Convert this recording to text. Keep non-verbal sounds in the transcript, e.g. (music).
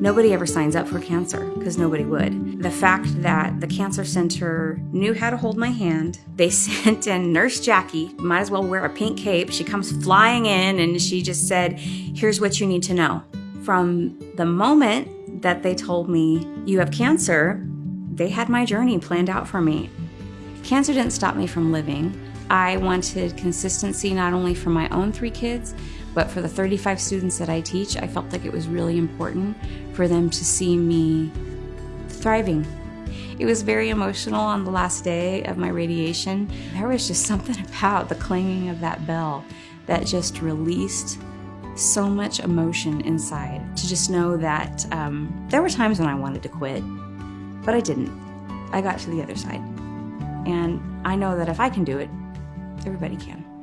Nobody ever signs up for cancer because nobody would. The fact that the cancer center knew how to hold my hand, they (laughs) sent in Nurse Jackie, might as well wear a pink cape. She comes flying in and she just said, Here's what you need to know. From the moment that they told me, You have cancer, they had my journey planned out for me. Cancer didn't stop me from living. I wanted consistency not only for my own three kids, but for the 35 students that I teach, I felt like it was really important for them to see me thriving. It was very emotional on the last day of my radiation. There was just (laughs) something about the clanging of that bell that just released so much emotion inside to just know that um, there were times when I wanted to quit, but I didn't. I got to the other side. And I know that if I can do it, everybody can.